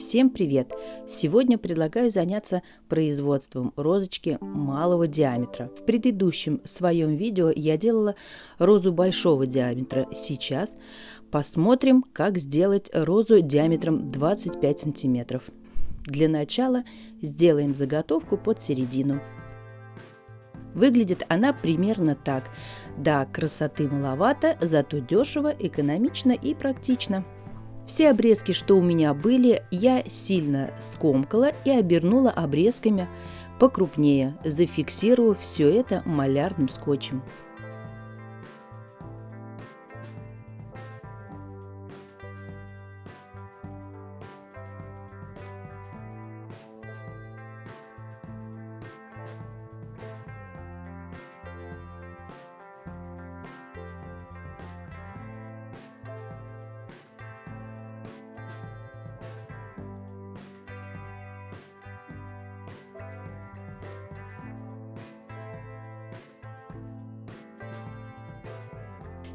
Всем привет! Сегодня предлагаю заняться производством розочки малого диаметра. В предыдущем своем видео я делала розу большого диаметра. Сейчас посмотрим, как сделать розу диаметром 25 сантиметров. Для начала сделаем заготовку под середину. Выглядит она примерно так. Да, красоты маловато, зато дешево, экономично и практично. Все обрезки, что у меня были, я сильно скомкала и обернула обрезками покрупнее, зафиксировав все это малярным скотчем.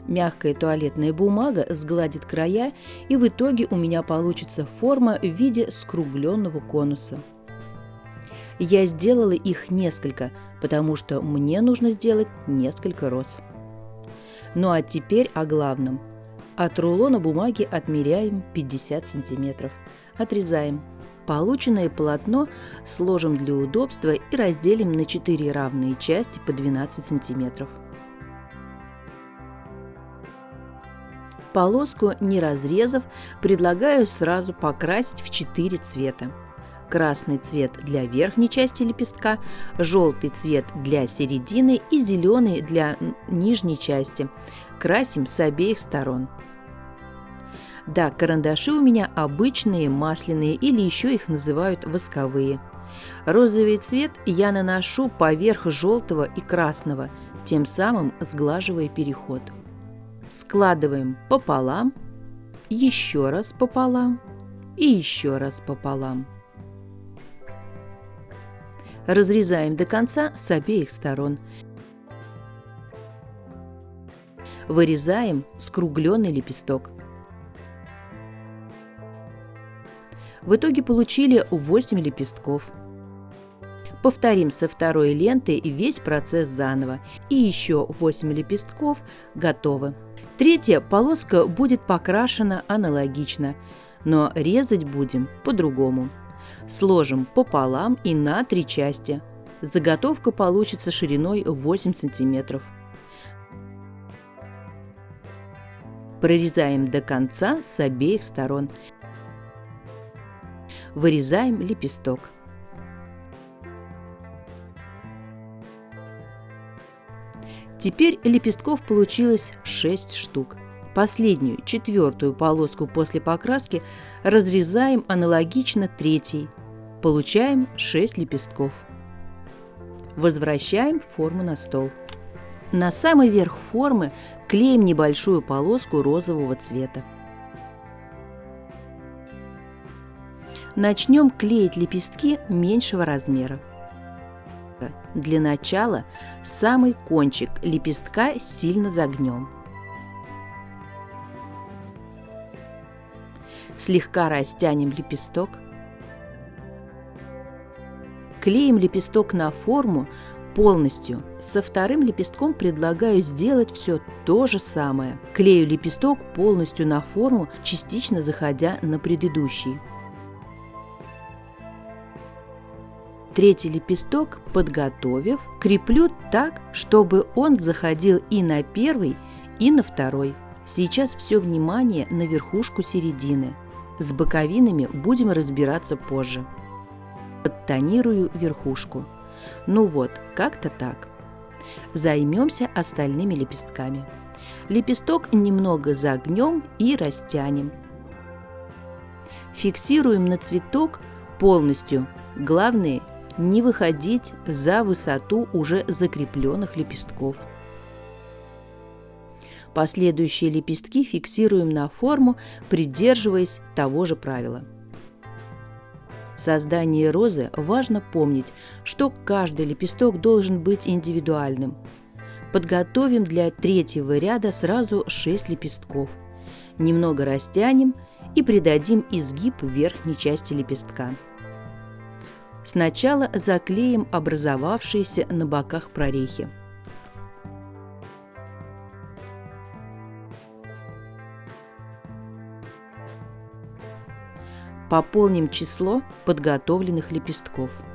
Мягкая туалетная бумага сгладит края, и в итоге у меня получится форма в виде скругленного конуса. Я сделала их несколько, потому что мне нужно сделать несколько роз. Ну а теперь о главном. От рулона бумаги отмеряем 50 сантиметров. Отрезаем. Полученное полотно сложим для удобства и разделим на 4 равные части по 12 сантиметров. Полоску, не разрезав, предлагаю сразу покрасить в 4 цвета. Красный цвет для верхней части лепестка, желтый цвет для середины и зеленый для нижней части. Красим с обеих сторон. Да, карандаши у меня обычные, масляные или еще их называют восковые. Розовый цвет я наношу поверх желтого и красного, тем самым сглаживая переход складываем пополам, еще раз пополам и еще раз пополам. Разрезаем до конца с обеих сторон. Вырезаем скругленный лепесток. В итоге получили 8 лепестков. Повторим со второй лентой весь процесс заново. И еще 8 лепестков готовы. Третья полоска будет покрашена аналогично, но резать будем по-другому. Сложим пополам и на три части. Заготовка получится шириной 8 см. Прорезаем до конца с обеих сторон. Вырезаем лепесток. Теперь лепестков получилось 6 штук. Последнюю, четвертую полоску после покраски разрезаем аналогично третьей. Получаем 6 лепестков. Возвращаем форму на стол. На самый верх формы клеим небольшую полоску розового цвета. Начнем клеить лепестки меньшего размера. Для начала самый кончик лепестка сильно загнем. Слегка растянем лепесток. Клеим лепесток на форму полностью. Со вторым лепестком предлагаю сделать все то же самое. Клею лепесток полностью на форму, частично заходя на предыдущий. Третий лепесток, подготовив, креплю так, чтобы он заходил и на первый, и на второй. Сейчас все внимание на верхушку середины. С боковинами будем разбираться позже. Подтонирую верхушку. Ну вот, как-то так. Займемся остальными лепестками. Лепесток немного загнем и растянем. Фиксируем на цветок полностью. Главное не выходить за высоту уже закрепленных лепестков. Последующие лепестки фиксируем на форму, придерживаясь того же правила. В создании розы важно помнить, что каждый лепесток должен быть индивидуальным. Подготовим для третьего ряда сразу 6 лепестков. Немного растянем и придадим изгиб верхней части лепестка. Сначала заклеим образовавшиеся на боках прорехи. Пополним число подготовленных лепестков –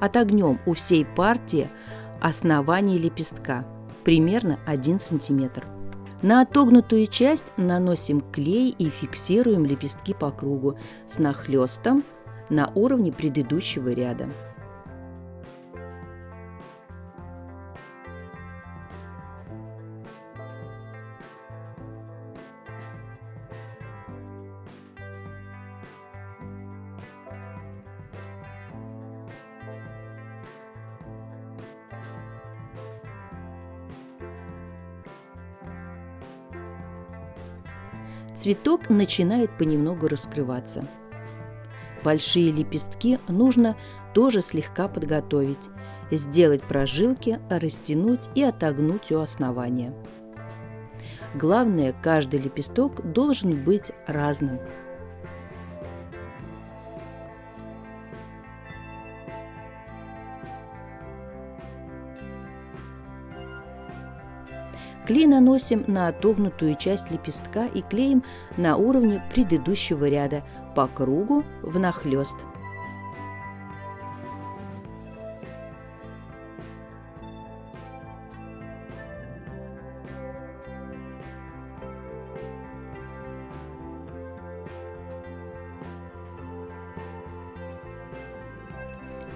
Отогнем у всей партии основание лепестка, примерно 1 см. На отогнутую часть наносим клей и фиксируем лепестки по кругу с нахлестом на уровне предыдущего ряда. Цветок начинает понемногу раскрываться. Большие лепестки нужно тоже слегка подготовить, сделать прожилки, растянуть и отогнуть у основания. Главное, каждый лепесток должен быть разным – Клей наносим на отогнутую часть лепестка и клеим на уровне предыдущего ряда по кругу внахлёст.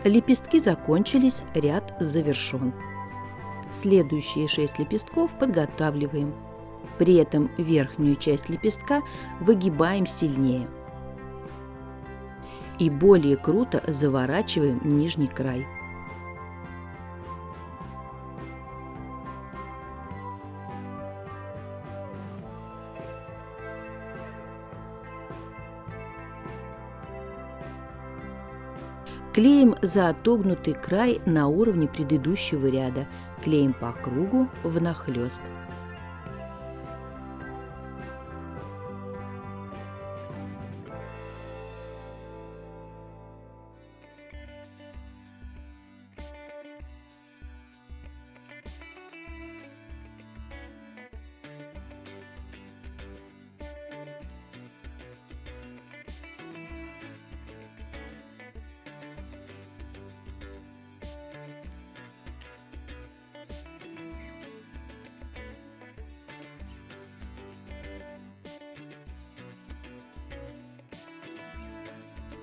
Лепестки закончились, ряд завершен. Следующие 6 лепестков подготавливаем. При этом верхнюю часть лепестка выгибаем сильнее. И более круто заворачиваем нижний край. Клеим за отогнутый край на уровне предыдущего ряда, клеим по кругу внахлёст.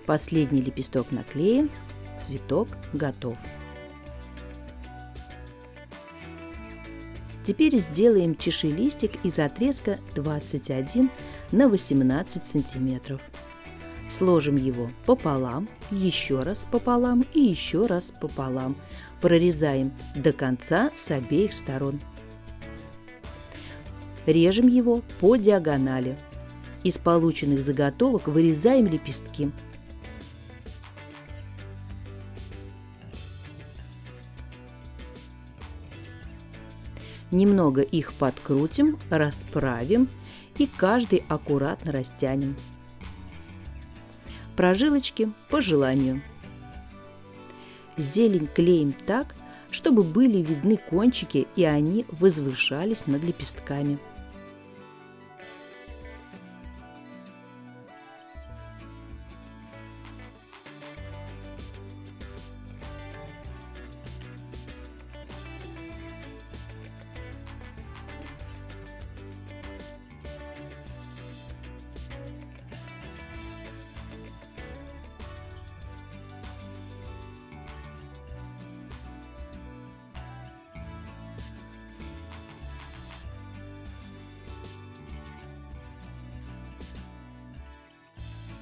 Последний лепесток наклеен, цветок готов. Теперь сделаем чашелистик из отрезка 21 на 18 сантиметров. Сложим его пополам, еще раз пополам и еще раз пополам. Прорезаем до конца с обеих сторон. Режем его по диагонали. Из полученных заготовок вырезаем лепестки. Немного их подкрутим, расправим и каждый аккуратно растянем. Прожилочки по желанию. Зелень клеим так, чтобы были видны кончики и они возвышались над лепестками.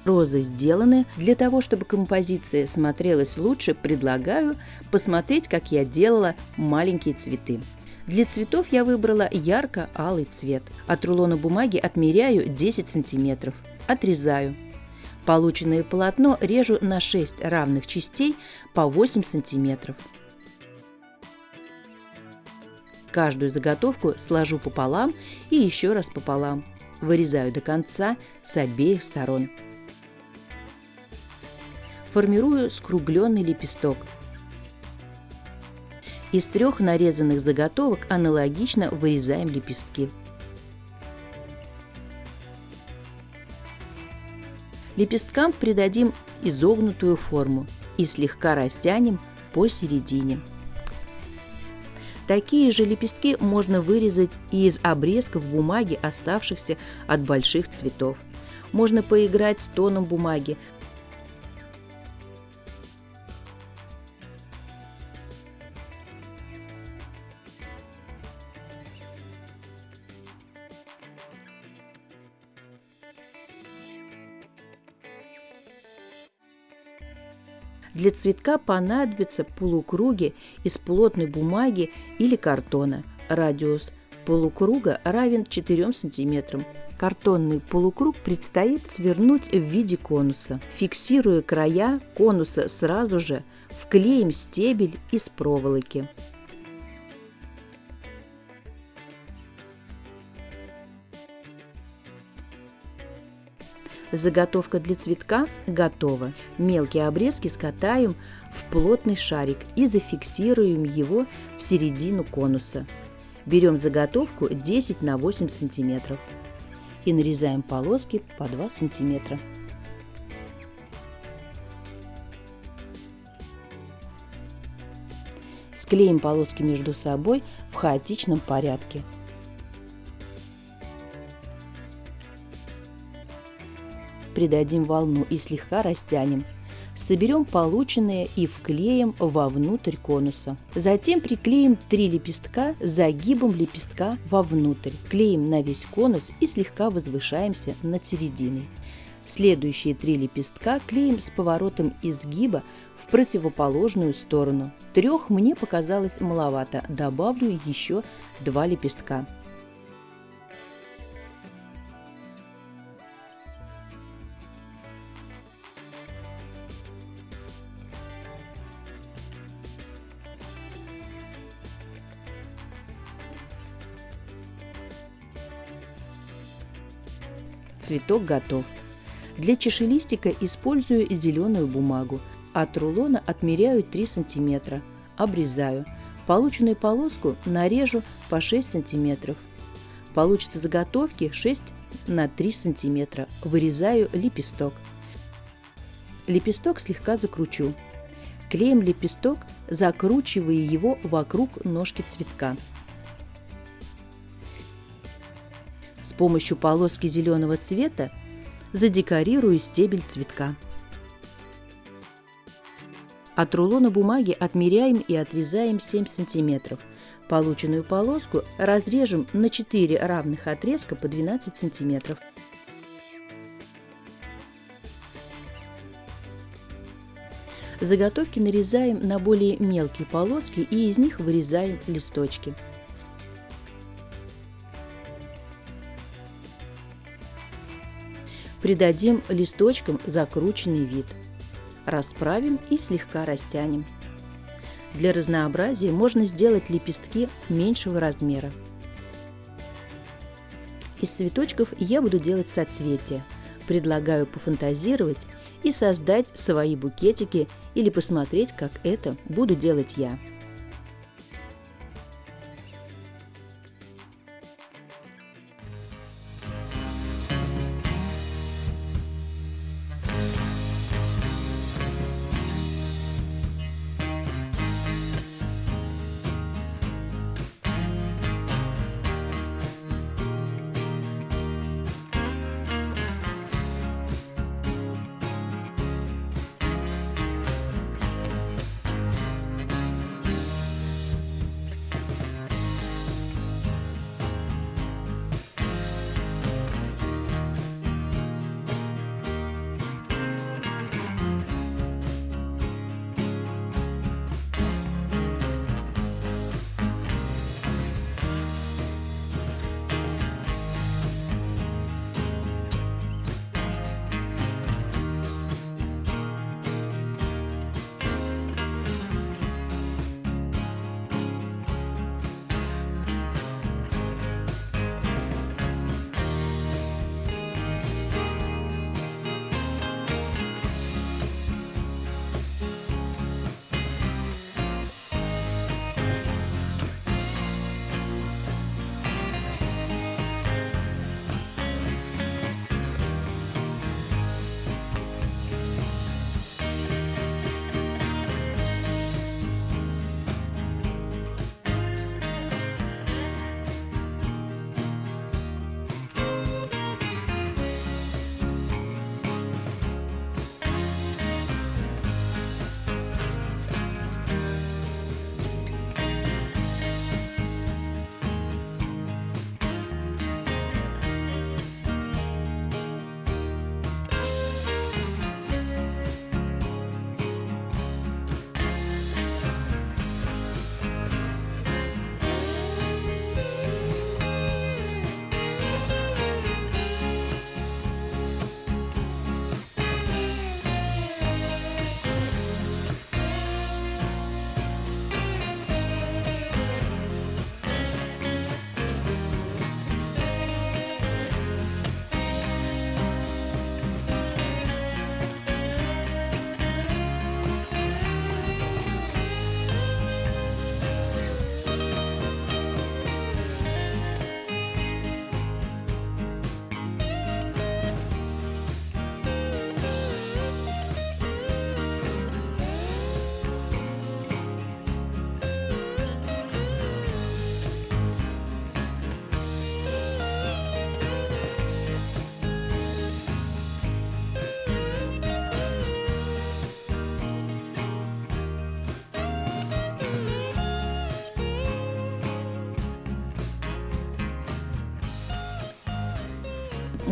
Розы сделаны. Для того, чтобы композиция смотрелась лучше, предлагаю посмотреть, как я делала маленькие цветы. Для цветов я выбрала ярко-алый цвет. От рулона бумаги отмеряю 10 сантиметров. Отрезаю. Полученное полотно режу на 6 равных частей по 8 сантиметров. Каждую заготовку сложу пополам и еще раз пополам. Вырезаю до конца с обеих сторон формирую скругленный лепесток. Из трех нарезанных заготовок аналогично вырезаем лепестки. Лепесткам придадим изогнутую форму и слегка растянем посередине. Такие же лепестки можно вырезать и из обрезков бумаги, оставшихся от больших цветов. Можно поиграть с тоном бумаги, Для цветка понадобятся полукруги из плотной бумаги или картона. Радиус полукруга равен 4 см. Картонный полукруг предстоит свернуть в виде конуса. Фиксируя края конуса сразу же, вклеим стебель из проволоки. Заготовка для цветка готова. Мелкие обрезки скатаем в плотный шарик и зафиксируем его в середину конуса. Берем заготовку 10 на 8 сантиметров и нарезаем полоски по 2 сантиметра. Склеим полоски между собой в хаотичном порядке – придадим волну и слегка растянем. Соберем полученные и вклеим вовнутрь конуса. Затем приклеим три лепестка загибом лепестка вовнутрь. Клеим на весь конус и слегка возвышаемся над серединой. Следующие три лепестка клеим с поворотом изгиба в противоположную сторону. Трех мне показалось маловато, добавлю еще два лепестка. Цветок готов. Для чашелистика использую зеленую бумагу. От рулона отмеряю 3 см. Обрезаю. Полученную полоску нарежу по 6 см. Получится заготовки 6 на 3 см. Вырезаю лепесток. Лепесток слегка закручу. Клеим лепесток, закручивая его вокруг ножки цветка. Помощью полоски зеленого цвета задекорирую стебель цветка. От рулона бумаги отмеряем и отрезаем 7 см. Полученную полоску разрежем на 4 равных отрезка по 12 см. Заготовки нарезаем на более мелкие полоски и из них вырезаем листочки. Придадим листочкам закрученный вид. Расправим и слегка растянем. Для разнообразия можно сделать лепестки меньшего размера. Из цветочков я буду делать соцветия. Предлагаю пофантазировать и создать свои букетики или посмотреть, как это буду делать я.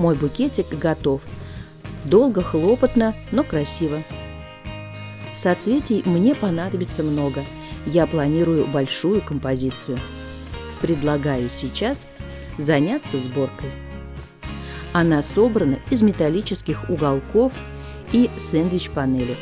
Мой букетик готов. Долго, хлопотно, но красиво. Соцветий мне понадобится много. Я планирую большую композицию. Предлагаю сейчас заняться сборкой. Она собрана из металлических уголков и сэндвич-панели.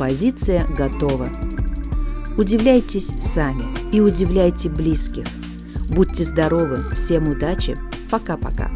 Композиция готова. Удивляйтесь сами и удивляйте близких. Будьте здоровы, всем удачи, пока-пока.